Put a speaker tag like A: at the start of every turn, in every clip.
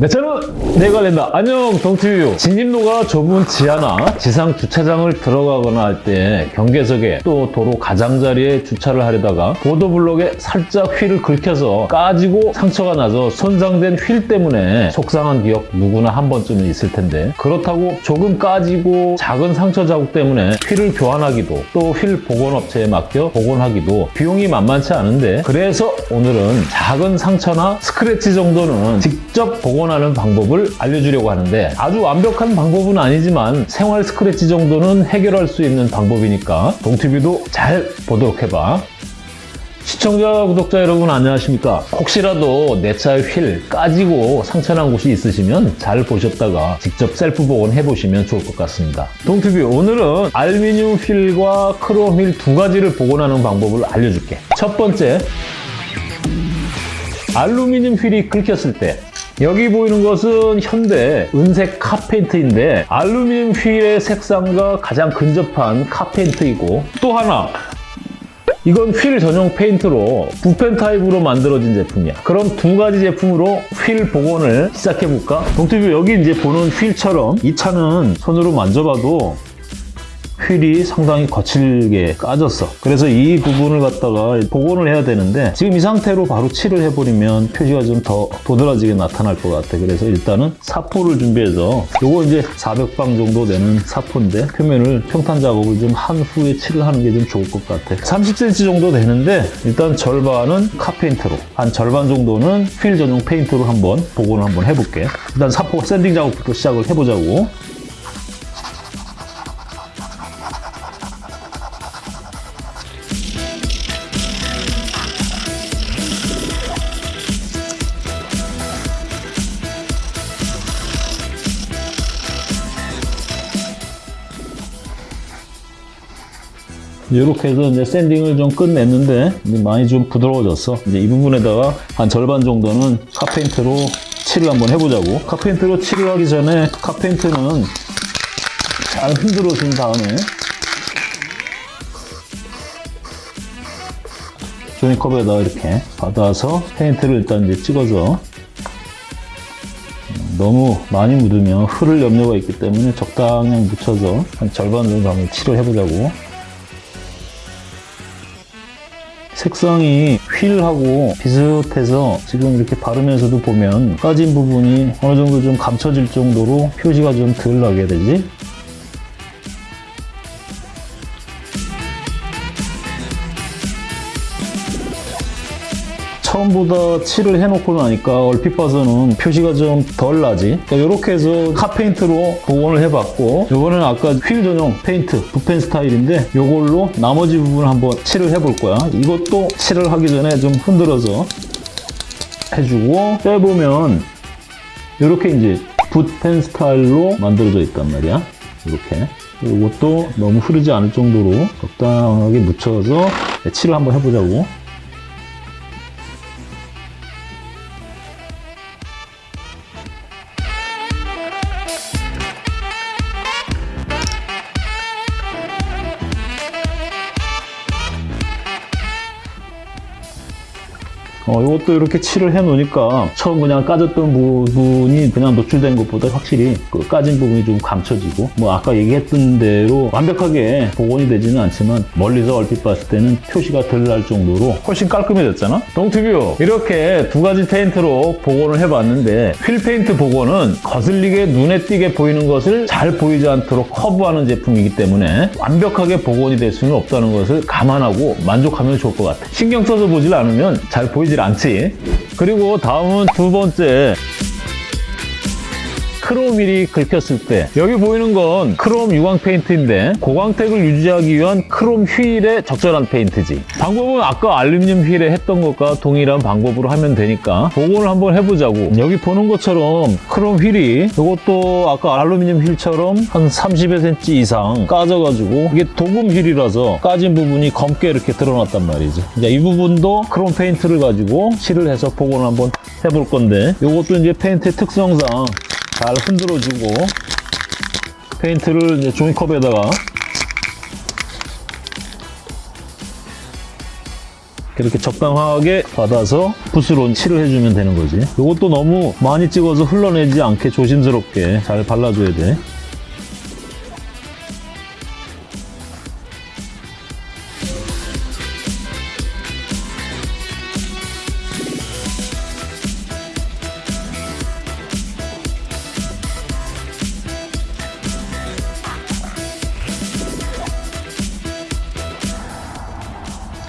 A: 네, 저는 내관련다 안녕 동티뷰 진입로가 좁은 지하나 지상 주차장을 들어가거나 할 때 경계석에 또 도로 가장자리에 주차를 하려다가 보도블록에 살짝 휠을 긁혀서 까지고 상처가 나서 손상된 휠 때문에 속상한 기억 누구나 한 번쯤은 있을 텐데 그렇다고 조금 까지고 작은 상처 자국 때문에 휠을 교환하기도 또 휠 복원업체에 맡겨 복원하기도 비용이 만만치 않은데 그래서 오늘은 작은 상처나 스크래치 정도는 직접 복원 하는 방법을 알려주려고 하는데 아주 완벽한 방법은 아니지만 생활 스크래치 정도는 해결할 수 있는 방법이니까 동티뷰도 잘 보도록 해봐. 시청자, 구독자 여러분 안녕하십니까? 혹시라도 내 차의 휠 까지고 상처난 곳이 있으시면 잘 보셨다가 직접 셀프 복원 해보시면 좋을 것 같습니다. 동티뷰 오늘은 알루미늄 휠과 크롬 휠 두 가지를 복원하는 방법을 알려줄게. 첫 번째, 알루미늄 휠이 긁혔을 때 여기 보이는 것은 현대 은색 카페인트인데 알루미늄 휠의 색상과 가장 근접한 카페인트이고 또 하나 이건 휠 전용 페인트로 붓펜 타입으로 만들어진 제품이야. 그럼 두 가지 제품으로 휠 복원을 시작해볼까? 동티뷰 여기 이제 보는 휠처럼 이 차는 손으로 만져봐도 휠이 상당히 거칠게 까졌어. 그래서 이 부분을 갖다가 복원을 해야 되는데 지금 이 상태로 바로 칠을 해버리면 표시가 좀 더 도드라지게 나타날 것 같아. 그래서 일단은 사포를 준비해서 요거 이제 400방 정도 되는 사포인데 표면을 평탄 작업을 좀 한 후에 칠을 하는 게 좀 좋을 것 같아. 30cm 정도 되는데 일단 절반은 카페인트로 한 절반 정도는 휠 전용 페인트로 한번 복원을 한번 해볼게. 일단 사포 샌딩 작업부터 시작을 해보자고. 이렇게 해서 이제 샌딩을 좀 끝냈는데 많이 좀 부드러워졌어. 이제 이 부분에다가 한 절반 정도는 카페인트로 칠을 한번 해보자고. 카페인트로 칠을 하기 전에 카페인트는 잘 흔들어 준 다음에 조니컵에다가 이렇게 받아서 페인트를 일단 이제 찍어서 너무 많이 묻으면 흐를 염려가 있기 때문에 적당히 묻혀서 한 절반 정도 한번 칠을 해보자고. 색상이 휠하고 비슷해서 지금 이렇게 바르면서도 보면 까진 부분이 어느 정도 좀 감춰질 정도로 표시가 좀 덜 나게 되지 처음보다 칠을 해놓고 나니까 얼핏 봐서는 표시가 좀 덜 나지. 그러니까 이렇게 해서 카페인트로 복원을 해봤고 이거는 아까 휠 전용 페인트 붓펜 스타일인데 이걸로 나머지 부분을 한번 칠을 해볼 거야. 이것도 칠을 하기 전에 좀 흔들어서 해주고 빼보면 이렇게 이제 붓펜 스타일로 만들어져 있단 말이야. 이렇게. 이것도 너무 흐르지 않을 정도로 적당하게 묻혀서 칠을 한번 해보자고 어, 이것도 이렇게 칠을 해 놓으니까 처음 그냥 까졌던 부분이 그냥 노출된 것보다 확실히 그 까진 부분이 좀 감춰지고 뭐 아까 얘기했던 대로 완벽하게 복원이 되지는 않지만 멀리서 얼핏 봤을 때는 표시가 덜 날 정도로 훨씬 깔끔해졌잖아? 동티뷰 이렇게 두 가지 페인트로 복원을 해봤는데 휠 페인트 복원은 거슬리게 눈에 띄게 보이는 것을 잘 보이지 않도록 커버하는 제품이기 때문에 완벽하게 복원이 될 수는 없다는 것을 감안하고 만족하면 좋을 것 같아 신경 써서 보질 않으면 잘 보이질 않지. 그리고 다음은 두 번째 크롬 휠이 긁혔을 때 여기 보이는 건 크롬 유광 페인트인데 고광택을 유지하기 위한 크롬 휠에 적절한 페인트지. 방법은 아까 알루미늄 휠에 했던 것과 동일한 방법으로 하면 되니까 복원을 한번 해보자고. 여기 보는 것처럼 크롬 휠이 이것도 아까 알루미늄 휠처럼 한 30여 cm 이상 까져가지고 이게 도금 휠이라서 까진 부분이 검게 이렇게 드러났단 말이지. 이제 이 부분도 크롬 페인트를 가지고 칠을 해서 복원을 한번 해볼 건데 이것도 이제 페인트의 특성상 잘 흔들어주고 페인트를 이제 종이컵에다가 이렇게 적당하게 받아서 붓으로 칠을 해주면 되는 거지. 이것도 너무 많이 찍어서 흘러내지 않게 조심스럽게 잘 발라줘야 돼.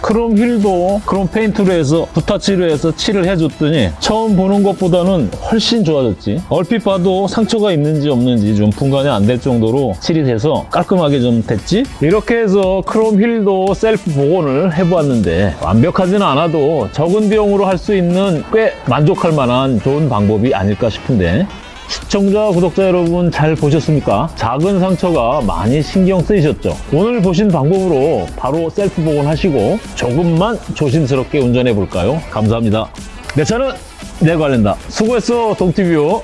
A: 크롬 휠도 크롬 페인트로 해서 붓터치로 해서 칠을 해줬더니 처음 보는 것보다는 훨씬 좋아졌지. 얼핏 봐도 상처가 있는지 없는지 좀 분간이 안 될 정도로 칠이 돼서 깔끔하게 좀 됐지. 이렇게 해서 크롬 휠도 셀프 복원을 해보았는데 완벽하지는 않아도 적은 비용으로 할 수 있는 꽤 만족할 만한 좋은 방법이 아닐까 싶은데 시청자, 구독자 여러분 잘 보셨습니까? 작은 상처가 많이 신경 쓰이셨죠? 오늘 보신 방법으로 바로 셀프 복원하시고 조금만 조심스럽게 운전해 볼까요? 감사합니다. 내 차는 내 관련다. 수고했어, 동티뷰.